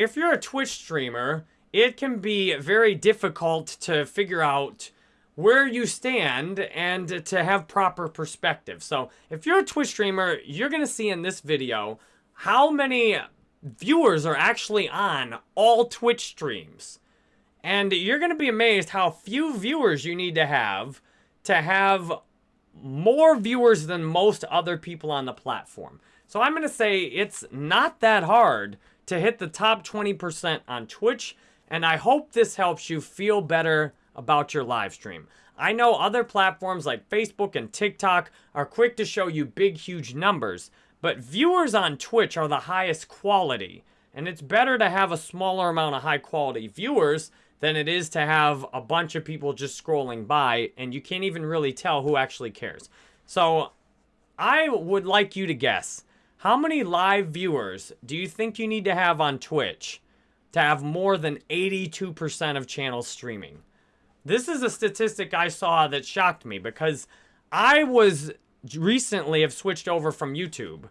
if you're a Twitch streamer, it can be very difficult to figure out where you stand and to have proper perspective. So if you're a Twitch streamer, you're going to see in this video how many viewers are actually on all Twitch streams. And you're going to be amazed how few viewers you need to have to have more viewers than most other people on the platform. So I'm going to say it's not that hard to hit the top 20% on Twitch, and I hope this helps you feel better about your live stream. I know other platforms like Facebook and TikTok are quick to show you big, huge numbers, but viewers on Twitch are the highest quality, and it's better to have a smaller amount of high quality viewers than it is to have a bunch of people just scrolling by, and you can't even really tell who actually cares. So I would like you to guess, how many live viewers do you think you need to have on Twitch to have more than 82% of channels streaming? This is a statistic I saw that shocked me because I was recently have switched over from YouTube.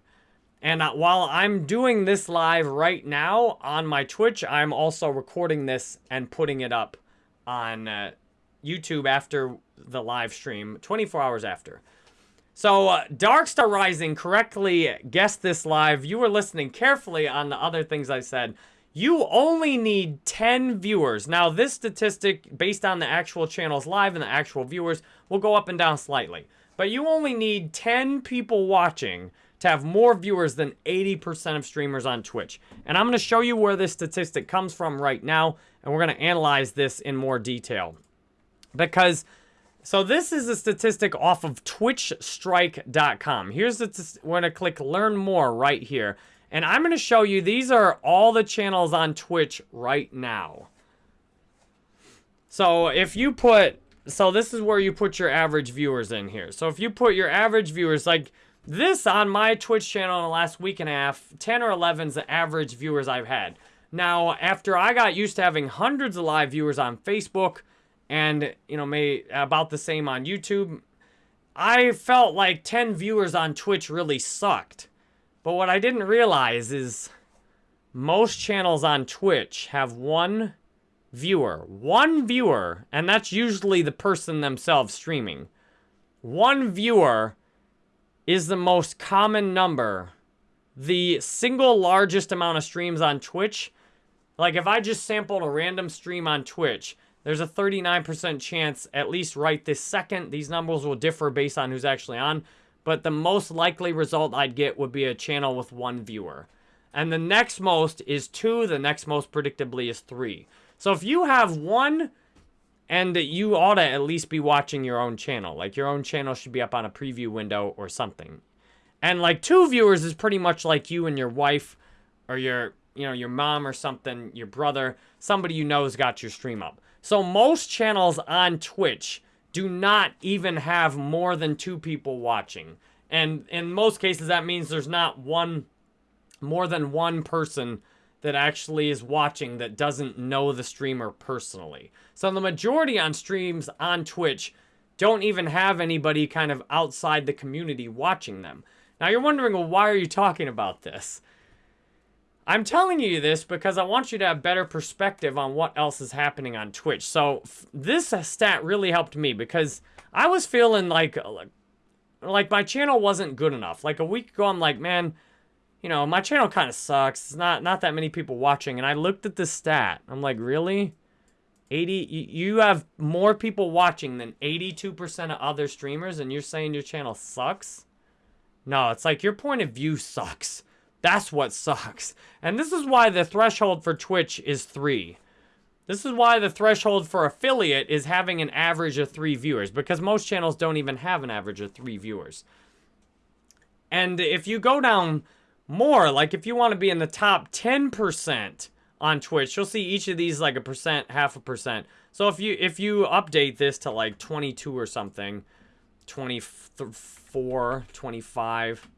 And uh, while I'm doing this live right now on my Twitch, I'm also recording this and putting it up on uh, YouTube after the live stream, 24 hours after. So, uh, Darkstar Rising correctly guessed this live. You were listening carefully on the other things I said. You only need 10 viewers. Now, this statistic, based on the actual channels live and the actual viewers, will go up and down slightly. But you only need 10 people watching to have more viewers than 80% of streamers on Twitch. And I'm going to show you where this statistic comes from right now, and we're going to analyze this in more detail. Because, so this is a statistic off of twitchstrike.com. Here's the, we're to click learn more right here. And I'm going to show you, these are all the channels on Twitch right now. So if you put, so this is where you put your average viewers in here. So if you put your average viewers, like this on my Twitch channel in the last week and a half, 10 or 11 is the average viewers I've had. Now, after I got used to having hundreds of live viewers on Facebook and, you know, may about the same on YouTube, I felt like 10 viewers on Twitch really sucked. But what I didn't realize is most channels on Twitch have one viewer. One viewer, and that's usually the person themselves streaming. One viewer is the most common number. The single largest amount of streams on Twitch, like if I just sampled a random stream on Twitch, there's a 39% chance, at least right this second, these numbers will differ based on who's actually on, but the most likely result I'd get would be a channel with one viewer. And the next most is two, the next most predictably is three. So if you have one, and you ought to at least be watching your own channel. Like your own channel should be up on a preview window or something. And like two viewers is pretty much like you and your wife or your, you know, your mom or something, your brother, somebody you know has got your stream up. So most channels on Twitch do not even have more than two people watching. And in most cases, that means there's not one, more than one person that actually is watching that doesn't know the streamer personally. So the majority on streams on Twitch don't even have anybody kind of outside the community watching them. Now you're wondering, well, why are you talking about this? I'm telling you this because I want you to have better perspective on what else is happening on Twitch. So this uh, stat really helped me because I was feeling like, uh, like, like my channel wasn't good enough. Like a week ago, I'm like, man, you know, my channel kind of sucks. It's not not that many people watching. And I looked at the stat. I'm like, really? 80 you have more people watching than 82% of other streamers and you're saying your channel sucks? No, it's like your point of view sucks. That's what sucks. And this is why the threshold for Twitch is three. This is why the threshold for affiliate is having an average of three viewers, because most channels don't even have an average of three viewers. And if you go down more, like if you want to be in the top 10% on Twitch, you'll see each of these like a percent, half a percent. So if you if you update this to like 22 or something, 24, 25,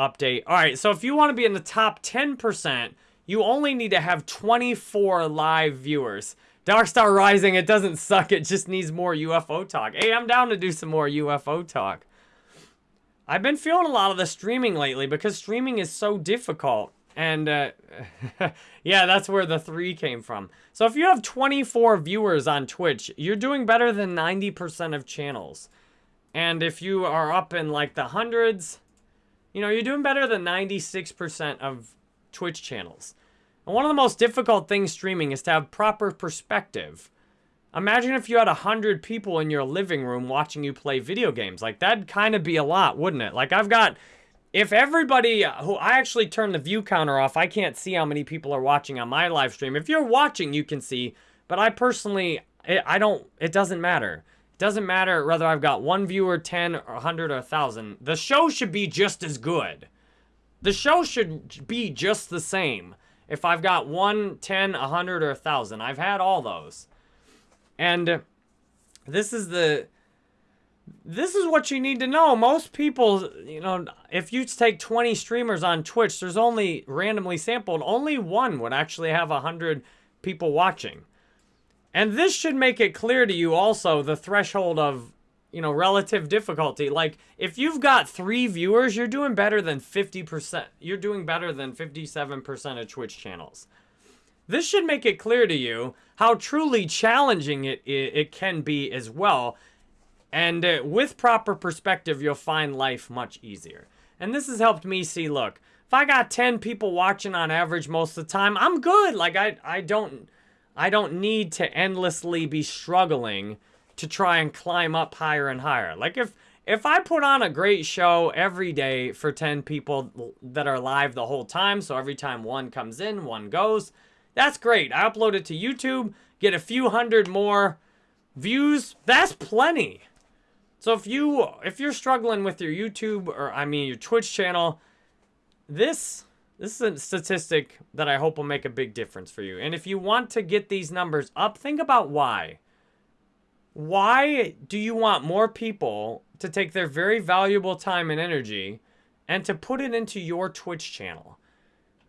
update. All right, so if you want to be in the top 10%, you only need to have 24 live viewers. Dark Star Rising, it doesn't suck. It just needs more UFO talk. Hey, I'm down to do some more UFO talk. I've been feeling a lot of the streaming lately because streaming is so difficult. And uh, yeah, that's where the three came from. So if you have 24 viewers on Twitch, you're doing better than 90% of channels. And if you are up in like the hundreds, you know, you're doing better than 96% of Twitch channels. And one of the most difficult things streaming is to have proper perspective. Imagine if you had 100 people in your living room watching you play video games. Like, that'd kind of be a lot, wouldn't it? Like, I've got... If everybody uh, who... I actually turn the view counter off. I can't see how many people are watching on my live stream. If you're watching, you can see. But I personally... I don't... It doesn't matter. Doesn't matter whether I've got one viewer, 10, or 100, or 1,000. The show should be just as good. The show should be just the same. If I've got 1, 10, 100, or 1,000. I've had all those. And this is the this is what you need to know. Most people, you know, if you take 20 streamers on Twitch, there's only randomly sampled, only one would actually have 100 people watching. And this should make it clear to you also the threshold of, you know, relative difficulty. Like, if you've got three viewers, you're doing better than 50%. You're doing better than 57% of Twitch channels. This should make it clear to you how truly challenging it, it, it can be as well. And uh, with proper perspective, you'll find life much easier. And this has helped me see, look, if I got 10 people watching on average most of the time, I'm good. Like I, I don't, I don't need to endlessly be struggling to try and climb up higher and higher. Like if, if I put on a great show every day for 10 people that are live the whole time, so every time one comes in, one goes, that's great. I upload it to YouTube, get a few hundred more views. That's plenty. So if you if you're struggling with your YouTube or I mean your Twitch channel, this this is a statistic that I hope will make a big difference for you. And if you want to get these numbers up, think about why. Why do you want more people to take their very valuable time and energy and to put it into your Twitch channel?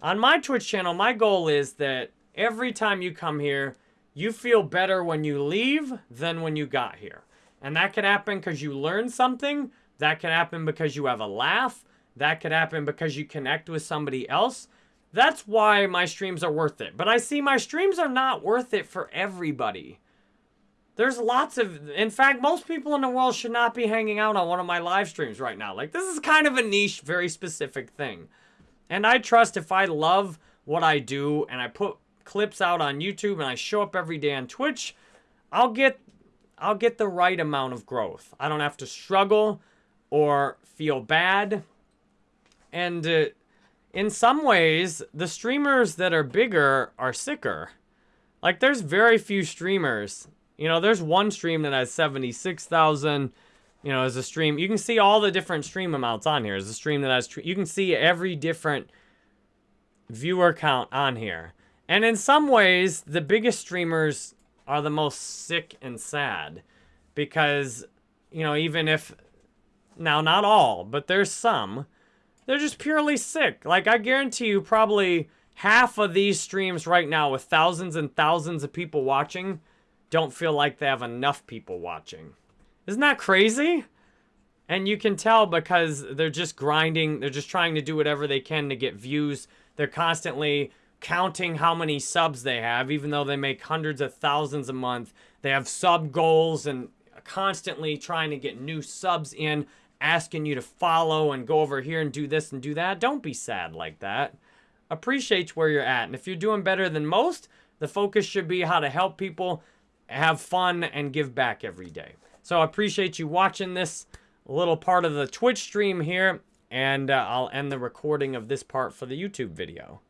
On my Twitch channel, my goal is that every time you come here, you feel better when you leave than when you got here. And that could happen because you learned something. That could happen because you have a laugh. That could happen because you connect with somebody else. That's why my streams are worth it. But I see my streams are not worth it for everybody. There's lots of, in fact, most people in the world should not be hanging out on one of my live streams right now. Like, this is kind of a niche, very specific thing. And I trust if I love what I do and I put clips out on YouTube and I show up every day on Twitch, I'll get I'll get the right amount of growth. I don't have to struggle or feel bad. And uh, in some ways, the streamers that are bigger are sicker. Like there's very few streamers. You know, there's one stream that has 76,000 you know, as a stream. You can see all the different stream amounts on here. As a stream that has, you can see every different viewer count on here. And in some ways, the biggest streamers are the most sick and sad because, you know, even if, now not all, but there's some, they're just purely sick. Like, I guarantee you probably half of these streams right now with thousands and thousands of people watching don't feel like they have enough people watching. Isn't that crazy? And you can tell because they're just grinding. They're just trying to do whatever they can to get views. They're constantly counting how many subs they have, even though they make hundreds of thousands a month. They have sub goals and constantly trying to get new subs in, asking you to follow and go over here and do this and do that. Don't be sad like that. Appreciate where you're at. And if you're doing better than most, the focus should be how to help people have fun and give back every day. So I appreciate you watching this little part of the Twitch stream here, and uh, I'll end the recording of this part for the YouTube video.